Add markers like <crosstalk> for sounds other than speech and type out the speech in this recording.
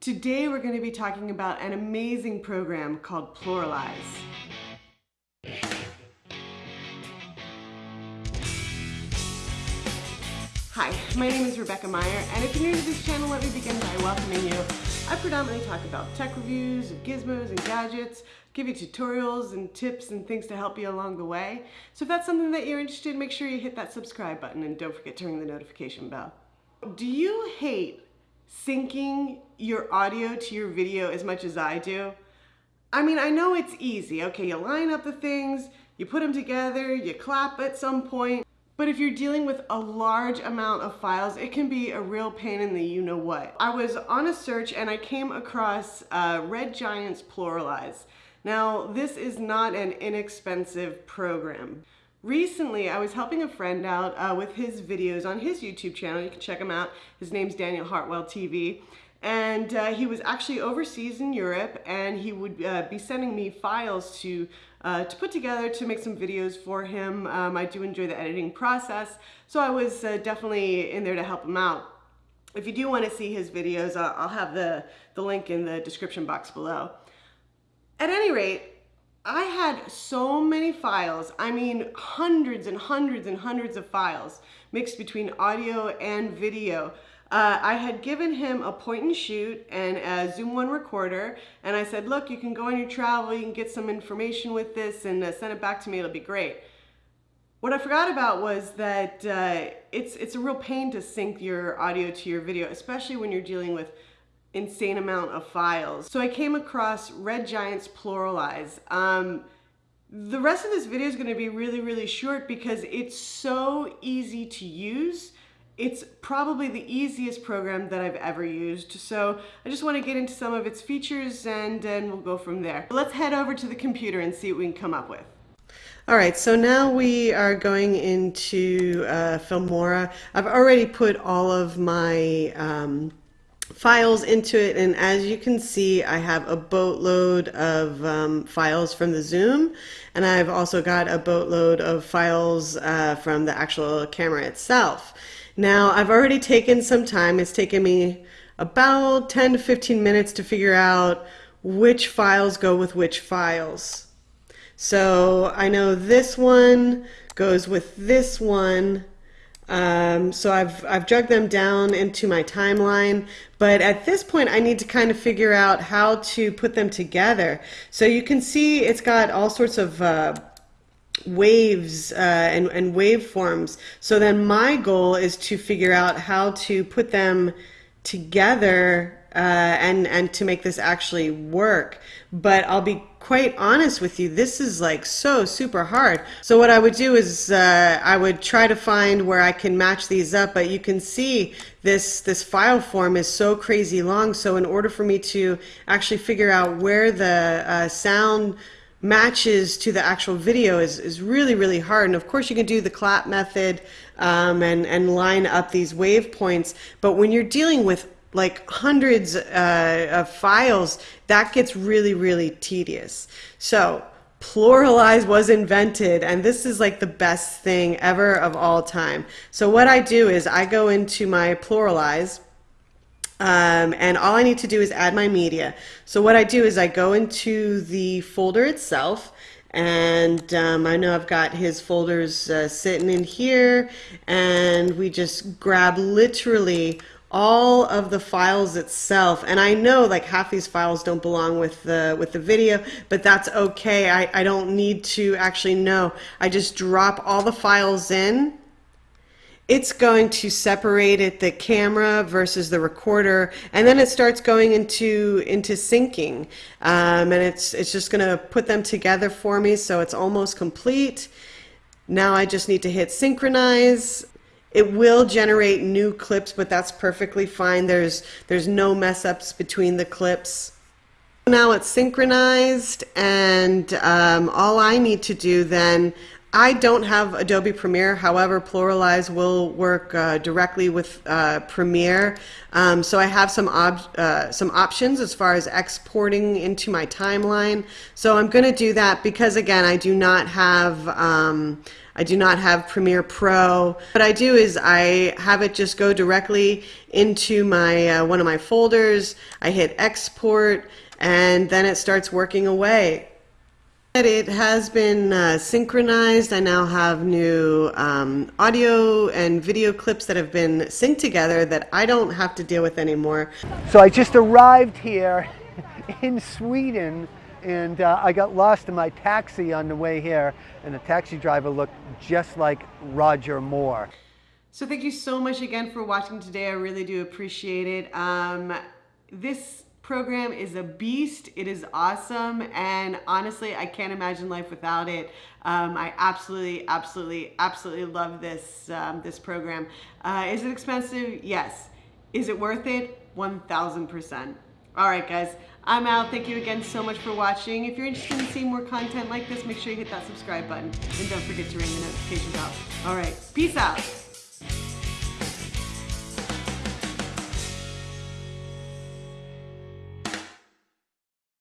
Today we're going to be talking about an amazing program called PluralEyes. Hi, my name is Rebecca Meyer, and if you're new to this channel, let me begin by welcoming you. I predominantly talk about tech reviews, gizmos, and gadgets, give you tutorials and tips and things to help you along the way. So if that's something that you're interested in, make sure you hit that subscribe button and don't forget to ring the notification bell. Do you hate syncing your audio to your video as much as I do? I mean, I know it's easy. Okay, you line up the things, you put them together, you clap at some point. But if you're dealing with a large amount of files, it can be a real pain in the you-know-what. I was on a search and I came across uh, Red Giant's PluralEyes. Now, this is not an inexpensive program. Recently, I was helping a friend out uh, with his videos on his YouTube channel. You can check him out. His name's Daniel Hartwell TV. And uh, he was actually overseas in Europe and he would uh, be sending me files to, uh, to put together to make some videos for him. Um, I do enjoy the editing process, so I was uh, definitely in there to help him out. If you do want to see his videos, I'll have the, the link in the description box below. At any rate, I had so many files, I mean hundreds and hundreds and hundreds of files mixed between audio and video. Uh, I had given him a point and shoot and a Zoom One recorder and I said, look, you can go on your travel, you can get some information with this and uh, send it back to me, it'll be great. What I forgot about was that uh, it's, it's a real pain to sync your audio to your video, especially when you're dealing with insane amount of files. So I came across Red Giant's PluralEyes. Um, the rest of this video is going to be really, really short because it's so easy to use. It's probably the easiest program that I've ever used. So I just want to get into some of its features and then we'll go from there. Let's head over to the computer and see what we can come up with. All right, so now we are going into uh, Filmora. I've already put all of my um, files into it and as you can see I have a boatload of um, files from the zoom and I've also got a boatload of files uh, from the actual camera itself. Now I've already taken some time. It's taken me about 10 to 15 minutes to figure out which files go with which files. So I know this one goes with this one um, so I've, I've dragged them down into my timeline, but at this point I need to kind of figure out how to put them together. So you can see it's got all sorts of uh, waves uh, and, and waveforms. So then my goal is to figure out how to put them together uh, and and to make this actually work. But I'll be quite honest with you, this is like so super hard. So what I would do is uh, I would try to find where I can match these up. But you can see this this file form is so crazy long. So in order for me to actually figure out where the uh, sound matches to the actual video is, is really, really hard. And of course you can do the clap method um, and, and line up these wave points. But when you're dealing with like hundreds uh, of files, that gets really, really tedious. So PluralEyes was invented and this is like the best thing ever of all time. So what I do is I go into my PluralEyes um, and all I need to do is add my media. So what I do is I go into the folder itself and um, I know I've got his folders uh, sitting in here and we just grab literally all of the files itself. And I know like half these files don't belong with the with the video but that's okay. I, I don't need to actually know. I just drop all the files in. It's going to separate it the camera versus the recorder and then it starts going into into syncing. Um, and it's it's just gonna put them together for me so it's almost complete. Now I just need to hit synchronize it will generate new clips, but that's perfectly fine. There's, there's no mess ups between the clips. Now it's synchronized and um, all I need to do then, I don't have Adobe Premiere. However, PluralEyes will work uh, directly with uh, Premiere. Um, so I have some uh, some options as far as exporting into my timeline. So I'm going to do that because again, I do not have um, I do not have Premiere Pro. What I do is I have it just go directly into my uh, one of my folders. I hit export and then it starts working away. It has been uh, synchronized. I now have new um, audio and video clips that have been synced together that I don't have to deal with anymore. So I just arrived here <laughs> in Sweden and uh, I got lost in my taxi on the way here and the taxi driver looked just like Roger Moore. So thank you so much again for watching today. I really do appreciate it. Um, this program is a beast. It is awesome. And honestly, I can't imagine life without it. Um, I absolutely, absolutely, absolutely love this, um, this program. Uh, is it expensive? Yes. Is it worth it? 1000%. All right, guys, I'm out. Thank you again so much for watching. If you're interested in seeing more content like this, make sure you hit that subscribe button. And don't forget to ring the notification bell. All right, peace out.